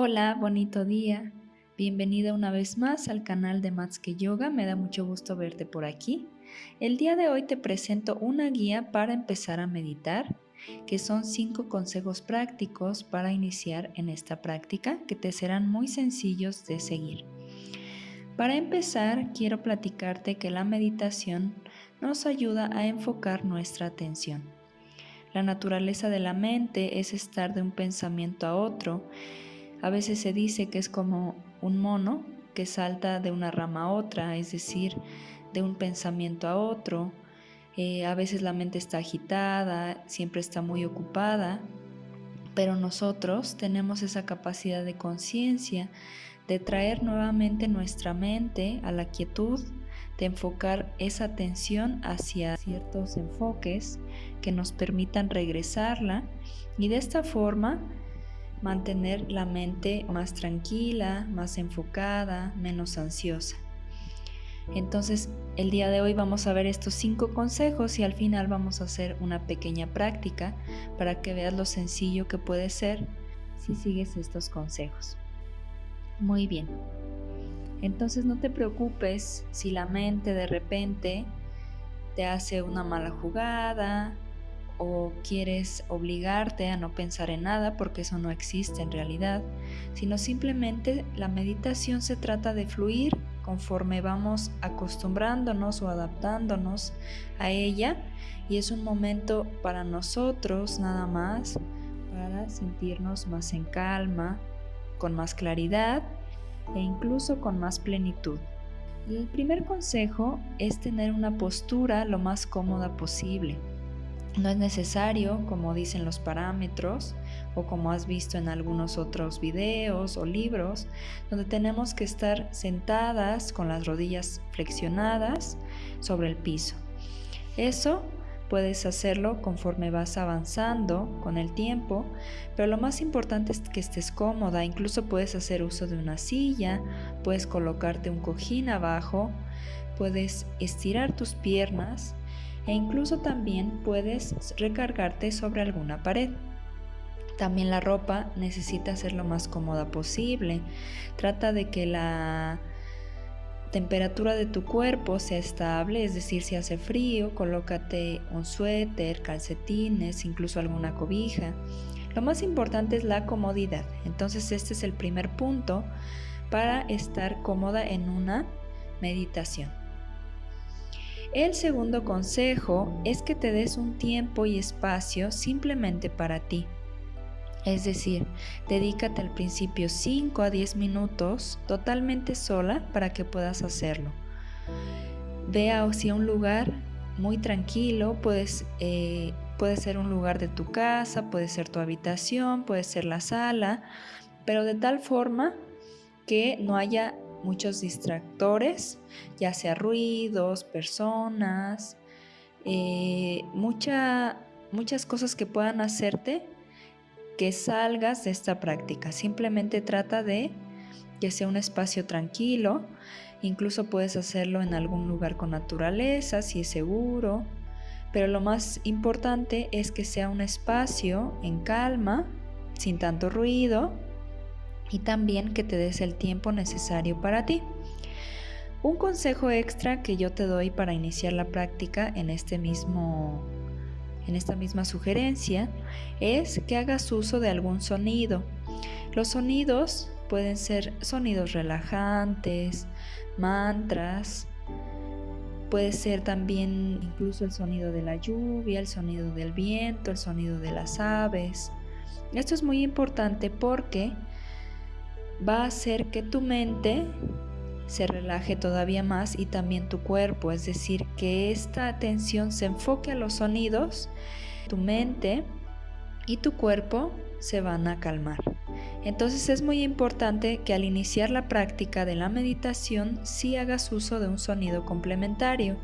Hola, bonito día. Bienvenida una vez más al canal de Matske Yoga. Me da mucho gusto verte por aquí. El día de hoy te presento una guía para empezar a meditar, que son cinco consejos prácticos para iniciar en esta práctica que te serán muy sencillos de seguir. Para empezar, quiero platicarte que la meditación nos ayuda a enfocar nuestra atención. La naturaleza de la mente es estar de un pensamiento a otro a veces se dice que es como un mono que salta de una rama a otra, es decir, de un pensamiento a otro. Eh, a veces la mente está agitada, siempre está muy ocupada, pero nosotros tenemos esa capacidad de conciencia de traer nuevamente nuestra mente a la quietud, de enfocar esa atención hacia ciertos enfoques que nos permitan regresarla y de esta forma mantener la mente más tranquila, más enfocada, menos ansiosa. Entonces, el día de hoy vamos a ver estos cinco consejos y al final vamos a hacer una pequeña práctica para que veas lo sencillo que puede ser si sigues estos consejos. Muy bien. Entonces no te preocupes si la mente de repente te hace una mala jugada, o quieres obligarte a no pensar en nada porque eso no existe en realidad, sino simplemente la meditación se trata de fluir conforme vamos acostumbrándonos o adaptándonos a ella y es un momento para nosotros nada más para sentirnos más en calma, con más claridad e incluso con más plenitud. El primer consejo es tener una postura lo más cómoda posible. No es necesario, como dicen los parámetros o como has visto en algunos otros videos o libros, donde tenemos que estar sentadas con las rodillas flexionadas sobre el piso. Eso puedes hacerlo conforme vas avanzando con el tiempo, pero lo más importante es que estés cómoda, incluso puedes hacer uso de una silla, puedes colocarte un cojín abajo, puedes estirar tus piernas e incluso también puedes recargarte sobre alguna pared. También la ropa necesita ser lo más cómoda posible. Trata de que la temperatura de tu cuerpo sea estable, es decir, si hace frío, colócate un suéter, calcetines, incluso alguna cobija. Lo más importante es la comodidad. Entonces este es el primer punto para estar cómoda en una meditación. El segundo consejo es que te des un tiempo y espacio simplemente para ti. Es decir, dedícate al principio 5 a 10 minutos totalmente sola para que puedas hacerlo. Ve hacia un lugar muy tranquilo, puedes, eh, puede ser un lugar de tu casa, puede ser tu habitación, puede ser la sala, pero de tal forma que no haya muchos distractores, ya sea ruidos, personas, eh, muchas cosas que puedan hacerte que salgas de esta práctica. Simplemente trata de que sea un espacio tranquilo, incluso puedes hacerlo en algún lugar con naturaleza, si es seguro, pero lo más importante es que sea un espacio en calma, sin tanto ruido, y también que te des el tiempo necesario para ti. Un consejo extra que yo te doy para iniciar la práctica en este mismo en esta misma sugerencia es que hagas uso de algún sonido. Los sonidos pueden ser sonidos relajantes, mantras, puede ser también incluso el sonido de la lluvia, el sonido del viento, el sonido de las aves. Esto es muy importante porque va a hacer que tu mente se relaje todavía más y también tu cuerpo, es decir, que esta atención se enfoque a los sonidos, tu mente y tu cuerpo se van a calmar. Entonces es muy importante que al iniciar la práctica de la meditación sí hagas uso de un sonido complementario.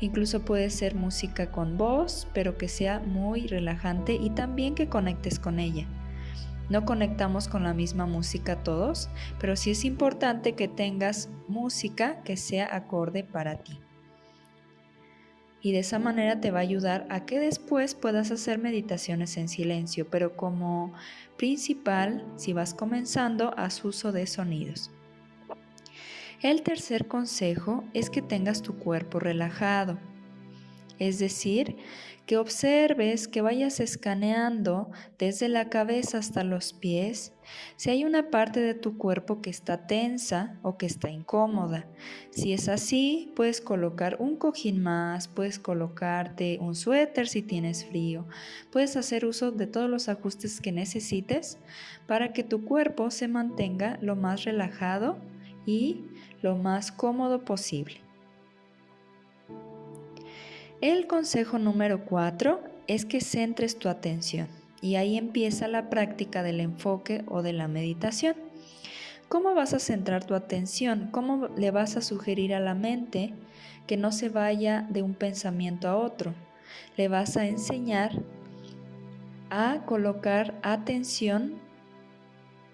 Incluso puede ser música con voz, pero que sea muy relajante y también que conectes con ella. No conectamos con la misma música todos, pero sí es importante que tengas música que sea acorde para ti. y de esa manera te va a ayudar a que después puedas hacer meditaciones en silencio, pero como principal, si vas comenzando, haz uso de sonidos. El tercer consejo es que tengas tu cuerpo relajado, es decir, que observes, que vayas escaneando desde la cabeza hasta los pies si hay una parte de tu cuerpo que está tensa o que está incómoda. Si es así, puedes colocar un cojín más, puedes colocarte un suéter si tienes frío, puedes hacer uso de todos los ajustes que necesites para que tu cuerpo se mantenga lo más relajado y lo más cómodo posible. El consejo número 4 es que centres tu atención y ahí empieza la práctica del enfoque o de la meditación. ¿Cómo vas a centrar tu atención? ¿Cómo le vas a sugerir a la mente que no se vaya de un pensamiento a otro? Le vas a enseñar a colocar atención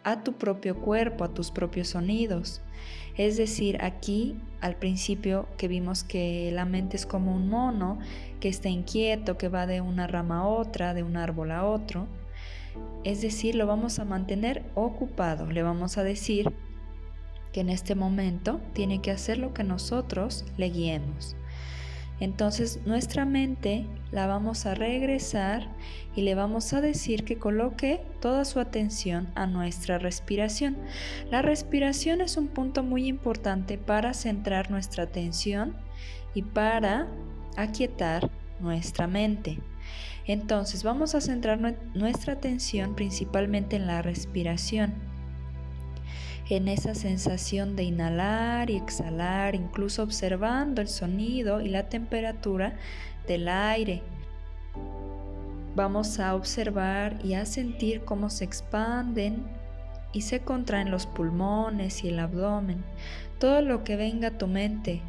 a tu propio cuerpo, a tus propios sonidos. Es decir, aquí al principio que vimos que la mente es como un mono, que está inquieto, que va de una rama a otra, de un árbol a otro. Es decir, lo vamos a mantener ocupado. Le vamos a decir que en este momento tiene que hacer lo que nosotros le guiemos. Entonces nuestra mente la vamos a regresar y le vamos a decir que coloque toda su atención a nuestra respiración. La respiración es un punto muy importante para centrar nuestra atención y para aquietar nuestra mente. Entonces vamos a centrar nuestra atención principalmente en la respiración en esa sensación de inhalar y exhalar, incluso observando el sonido y la temperatura del aire. Vamos a observar y a sentir cómo se expanden y se contraen los pulmones y el abdomen. Todo lo que venga a tu mente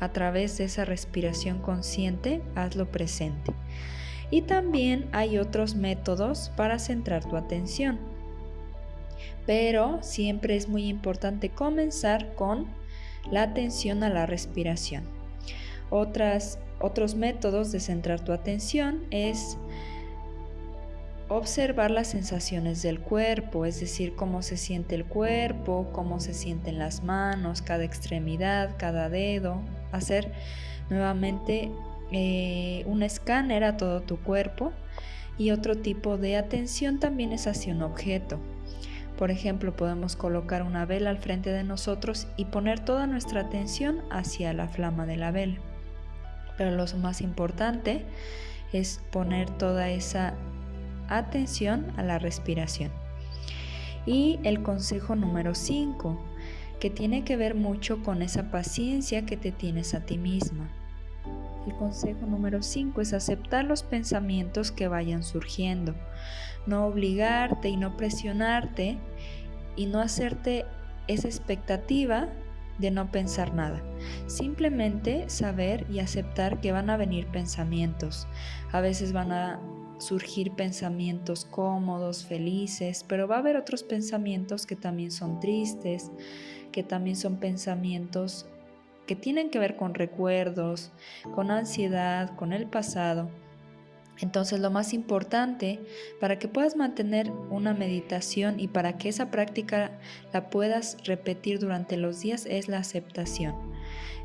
a través de esa respiración consciente, hazlo presente. Y también hay otros métodos para centrar tu atención pero siempre es muy importante comenzar con la atención a la respiración. otros métodos de centrar tu atención es observar las sensaciones del cuerpo, es decir, cómo se siente el cuerpo, cómo se sienten las manos, cada extremidad, cada dedo, hacer nuevamente eh, un escáner a todo tu cuerpo y otro tipo de atención también es hacia un objeto. Por ejemplo, podemos colocar una vela al frente de nosotros y poner toda nuestra atención hacia la flama de la vela. Pero lo más importante es poner toda esa atención a la respiración. Y el consejo número 5, que tiene que ver mucho con esa paciencia que te tienes a ti misma. El consejo número 5 es aceptar los pensamientos que vayan surgiendo, no obligarte y no presionarte y no hacerte esa expectativa de no pensar nada. Simplemente saber y aceptar que van a venir pensamientos. A veces van a surgir pensamientos cómodos, felices, pero va a haber otros pensamientos que también son tristes, que también son pensamientos que tienen que ver con recuerdos, con ansiedad, con el pasado. Entonces lo más importante para que puedas mantener una meditación y para que esa práctica la puedas repetir durante los días es la aceptación.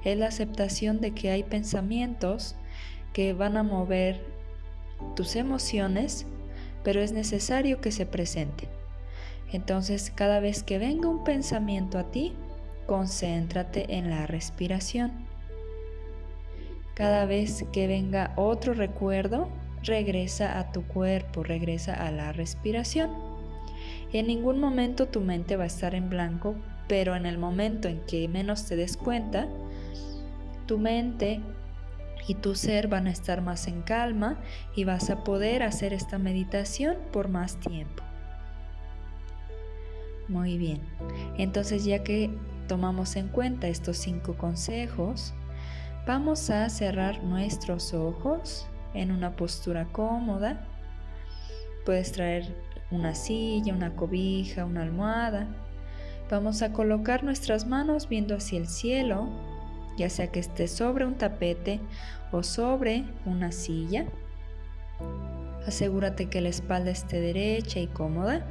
Es la aceptación de que hay pensamientos que van a mover tus emociones, pero es necesario que se presenten. Entonces cada vez que venga un pensamiento a ti, concéntrate en la respiración. Cada vez que venga otro recuerdo, regresa a tu cuerpo, regresa a la respiración. En ningún momento tu mente va a estar en blanco, pero en el momento en que menos te des cuenta, tu mente y tu ser van a estar más en calma y vas a poder hacer esta meditación por más tiempo. Muy bien, entonces ya que tomamos en cuenta estos cinco consejos, vamos a cerrar nuestros ojos en una postura cómoda. Puedes traer una silla, una cobija, una almohada. Vamos a colocar nuestras manos viendo hacia el cielo ya sea que esté sobre un tapete o sobre una silla. Asegúrate que la espalda esté derecha y cómoda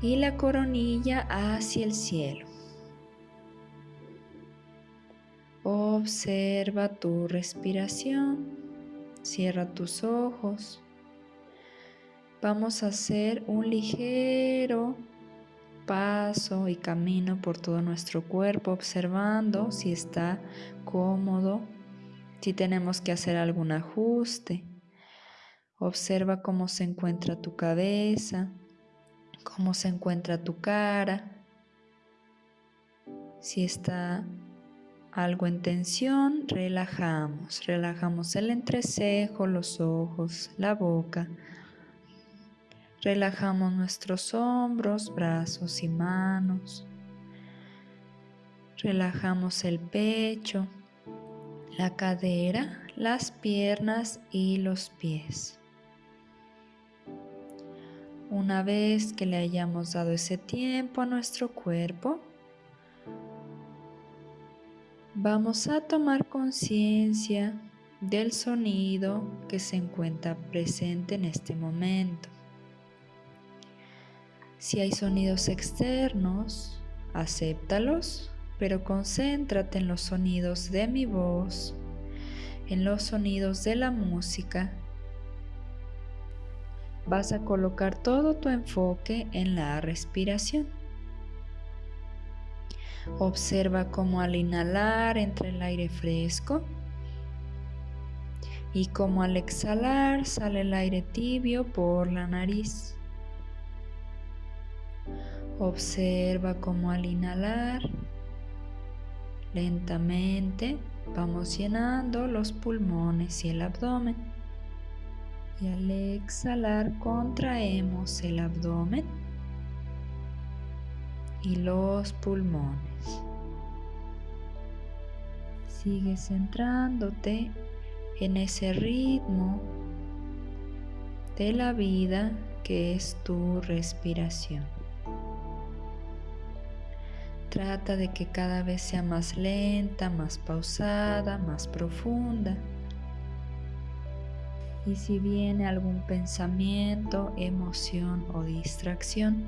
y la coronilla hacia el cielo. Observa tu respiración. Cierra tus ojos. Vamos a hacer un ligero paso y camino por todo nuestro cuerpo, observando si está cómodo, si tenemos que hacer algún ajuste. Observa cómo se encuentra tu cabeza, cómo se encuentra tu cara, si está algo en tensión, relajamos. Relajamos el entrecejo, los ojos, la boca. Relajamos nuestros hombros, brazos y manos. Relajamos el pecho, la cadera, las piernas y los pies. Una vez que le hayamos dado ese tiempo a nuestro cuerpo, Vamos a tomar conciencia del sonido que se encuentra presente en este momento. Si hay sonidos externos, acéptalos, pero concéntrate en los sonidos de mi voz, en los sonidos de la música. Vas a colocar todo tu enfoque en la respiración. Observa cómo al inhalar entra el aire fresco y cómo al exhalar sale el aire tibio por la nariz. Observa cómo al inhalar lentamente vamos llenando los pulmones y el abdomen. Y al exhalar contraemos el abdomen y los pulmones. Sigue centrándote en ese ritmo de la vida que es tu respiración. Trata de que cada vez sea más lenta, más pausada, más profunda. Y si viene algún pensamiento, emoción o distracción,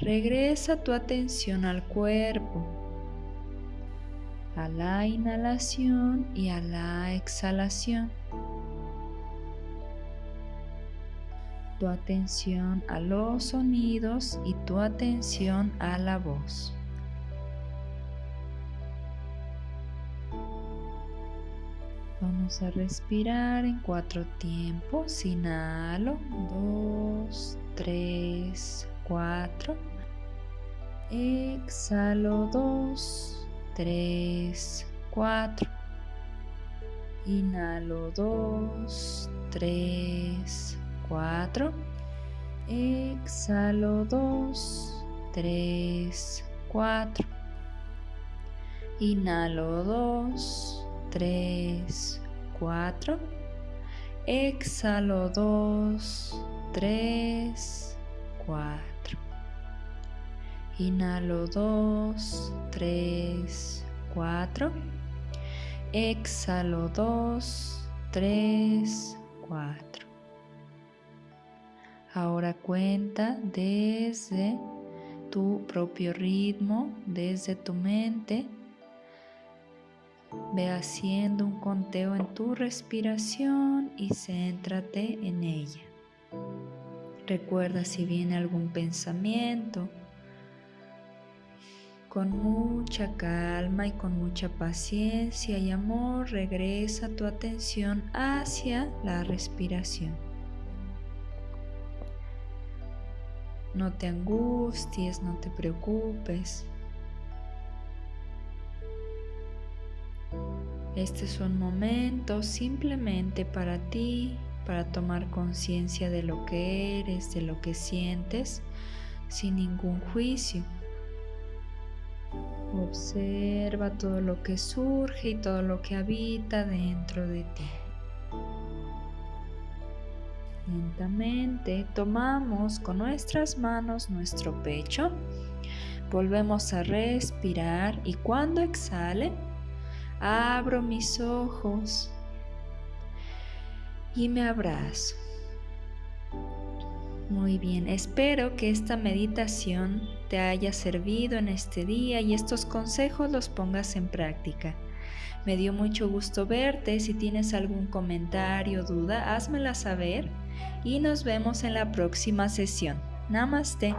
Regresa tu atención al cuerpo, a la inhalación y a la exhalación. Tu atención a los sonidos y tu atención a la voz. Vamos a respirar en cuatro tiempos. Inhalo, dos, tres, cuatro. Exhalo dos, tres, cuatro. Inhalo dos, tres, cuatro. Exhalo dos, tres, cuatro. Inhalo dos, tres, cuatro. Exhalo dos, tres, cuatro. Inhalo 2, 3, 4. Exhalo 2, 3, 4. Ahora cuenta desde tu propio ritmo, desde tu mente. Ve haciendo un conteo en tu respiración y céntrate en ella. Recuerda si viene algún pensamiento con mucha calma y con mucha paciencia y amor regresa tu atención hacia la respiración. No te angusties, no te preocupes. Este es un momento simplemente para ti, para tomar conciencia de lo que eres, de lo que sientes, sin ningún juicio. Observa todo lo que surge y todo lo que habita dentro de ti. Lentamente tomamos con nuestras manos nuestro pecho, volvemos a respirar y cuando exhale, Abro mis ojos y me abrazo. Muy bien, espero que esta meditación te haya servido en este día y estos consejos los pongas en práctica. Me dio mucho gusto verte, si tienes algún comentario o duda, házmela saber y nos vemos en la próxima sesión. Namaste.